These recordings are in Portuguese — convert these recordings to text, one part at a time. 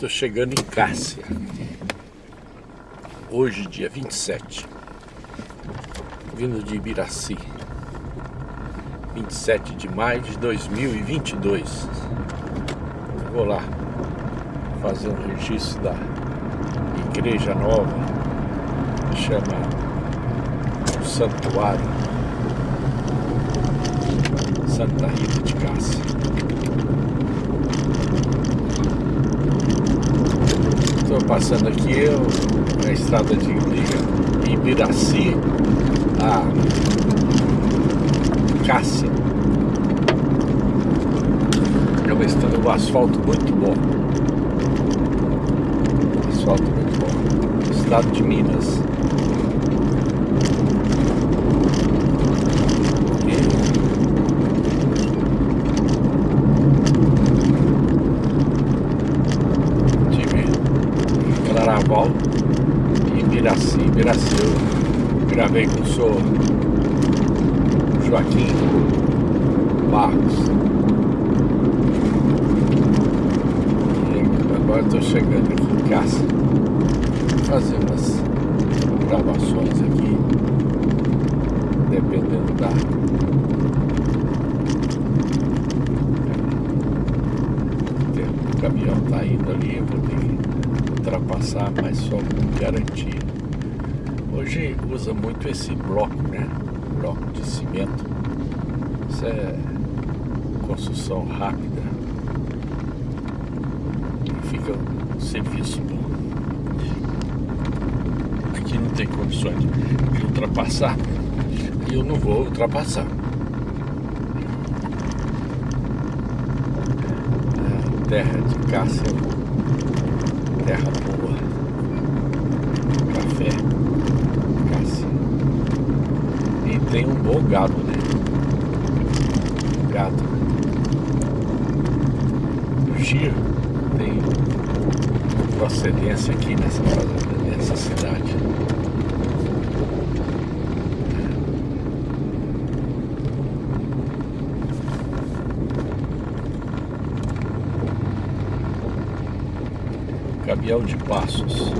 Estou chegando em Cássia. Hoje, dia 27. Vindo de Ibiraci. 27 de maio de 2022. Vou lá fazer um registro da igreja nova. Que chama o Santuário Santa Rita de Cássia. Estou passando aqui na estrada de Ibiraci a Cássia. É uma estrada, um asfalto muito bom. Asfalto muito bom. Estado de Minas. Carnaval em Miraci, Miraci. Eu gravei com o senhor Joaquim Marcos. E agora estou chegando aqui em casa, fazer umas gravações aqui, dependendo da o caminhão está indo ali, eu vou ter que ultrapassar, mas só com garantia. Hoje usa muito esse bloco, né? Bloco de cimento. Isso é construção rápida. Fica um serviço bom. Aqui não tem condições de ultrapassar. E eu não vou ultrapassar. É, terra de Cássia terra boa. Café. Cássia. E tem um bom gado, né? Gado. O Giro tem procedência aqui nessa, nessa cidade. Gabriel de Passos.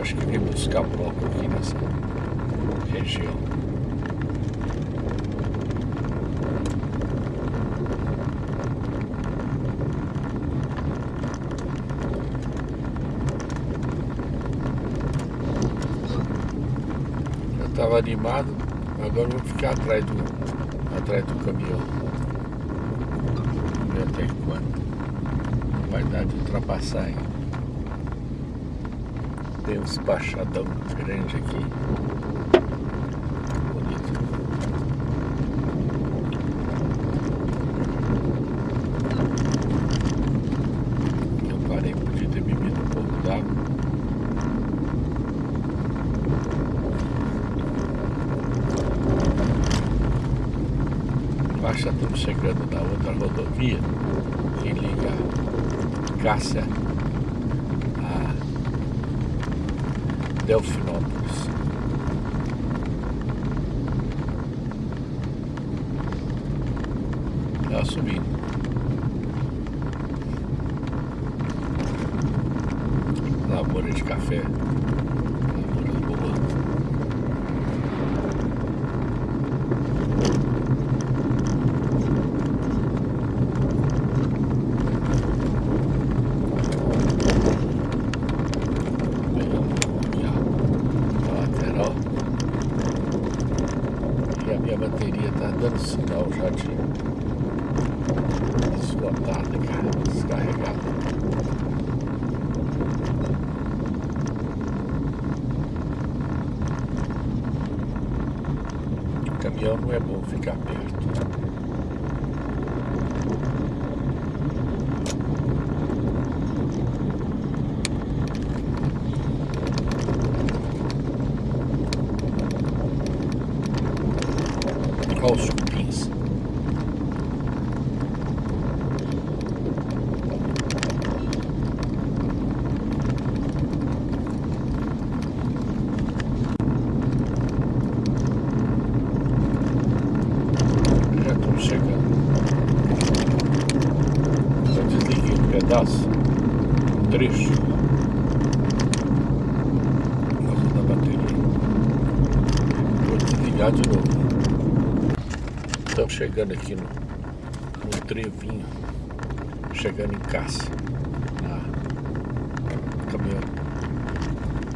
Acho que vem buscar bloco aqui nessa região. Já estava animado, agora vou ficar atrás do, atrás do caminhão. Vamos ver até quando vai dar de ultrapassar aí. Tem uns baixadão grande aqui. Bonito. Eu parei, podia ter bebido um pouco d'água. Baixa estamos chegando na outra rodovia que liga Cássia a Delfinópolis. Está subindo. Lavoura de café. bateria tá dando sinal já de esgotada, cara, descarregada. O caminhão não é bom ficar perto. Olha os cupins. Já estamos chegando. Eu desliguei um pedaço. Trecho. Nossa, da bateria. Vou desligar de novo. Estamos chegando aqui no, no trevinho. Chegando em Caça. Na caminhão.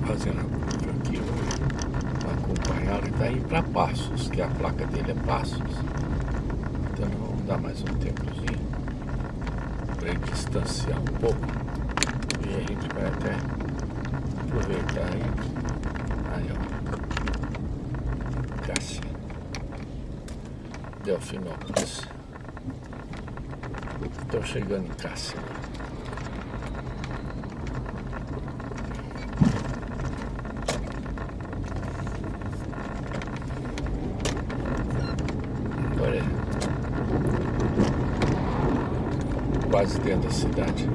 Fazendo aqui. Ele está indo para Passos, que a placa dele é Passos. Então vamos dar mais um tempozinho para distanciar um pouco e a gente vai até aproveitar aí. Aí ó. Cássia Delfinópolis estou chegando em Cássia quase dentro da cidade.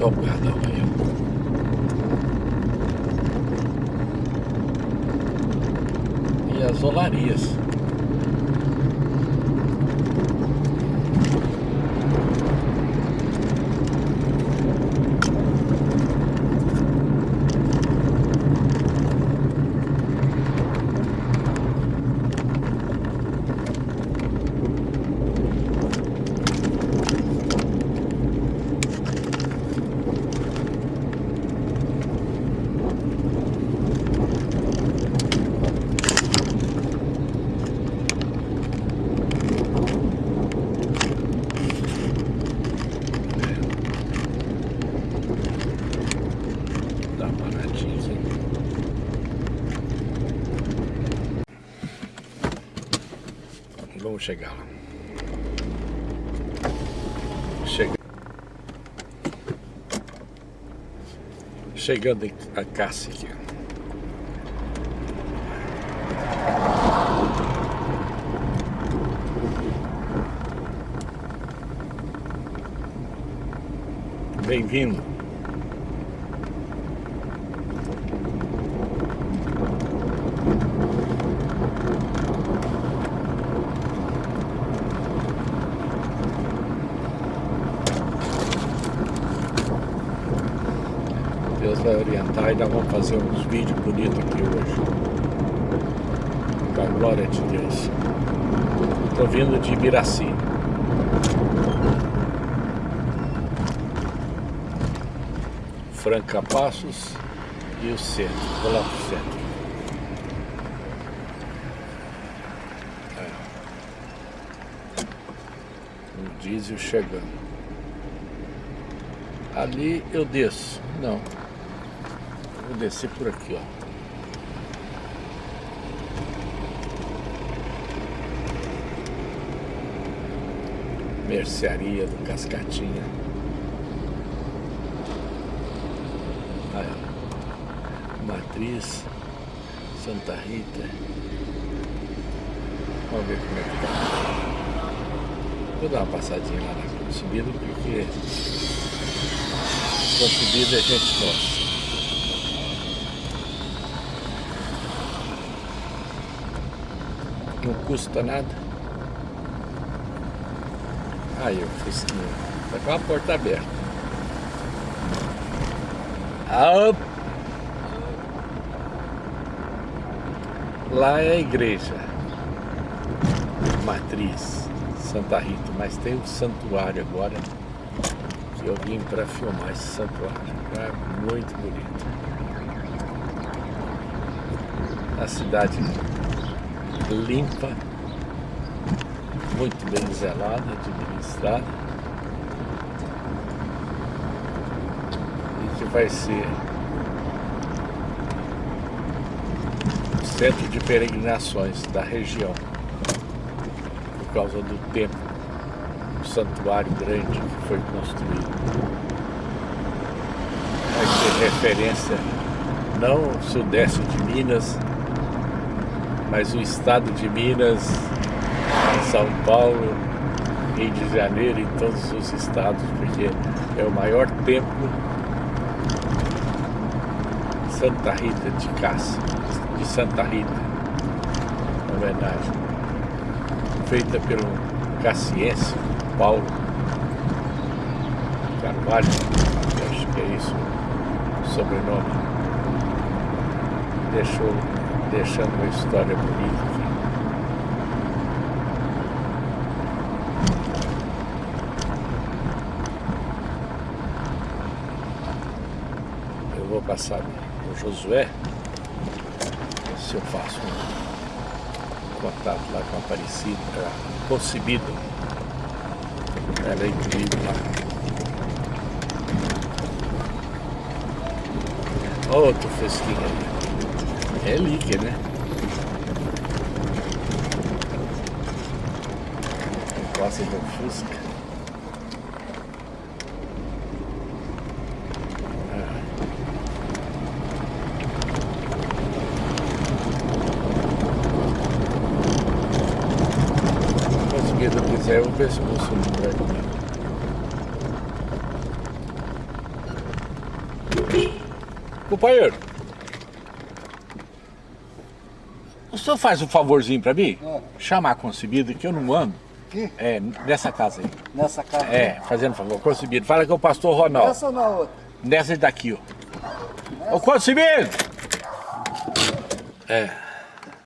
O guardão aí. E as olarias. Vamos chegar lá. Chega. Chegando a Cássia aqui. Bem-vindo. Vai orientar e nós vamos fazer uns vídeos bonitos aqui hoje. Com a glória de Deus. Estou vindo de Ibiraci. Franca Passos e o centro. Vou lá pro centro. É. Diesel chegando. Ali eu desço. Não. Vou descer por aqui, ó. Mercearia do Cascatinha. Aí, ó. Matriz, Santa Rita. Vamos ver como é que tá. Vou dar uma passadinha lá na subida porque com subida a gente gosta. Não custa nada. Aí o Fusquinha, tá com a porta aberta. Ah, lá é a igreja matriz Santa Rita, mas tem um santuário agora que eu vim para filmar esse santuário. É muito bonito. A cidade limpa, muito bem zelada, administrada. E que vai ser o centro de peregrinações da região, por causa do tempo, o santuário grande que foi construído. Vai ser referência não sudeste de Minas, mas o estado de Minas, São Paulo, Rio de Janeiro e todos os estados, porque é o maior templo Santa Rita de Cássia, de Santa Rita, homenagem. feita pelo Cassiense Paulo Carvalho, acho que é isso o sobrenome. Deixou, deixando uma história bonita aqui. Eu vou passar o Josué, se eu faço um contato lá com a Aparecida, concebido. Ela é incrível lá. Outro fresquinho ali. Líquido, né? De um fusca. Ah. Se não quiser, vou ver se eu vou subir Companheiro, o senhor faz um favorzinho pra mim? É. Chamar a concebida que eu não ando. Aqui? É, nessa casa aí. Nessa casa? É, fazendo favor. Concebido. Fala que é o pastor Ronaldo. Nessa ou na outra? Nessa daqui, ó. Nessa? Ô, concebido! É.